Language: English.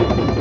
you.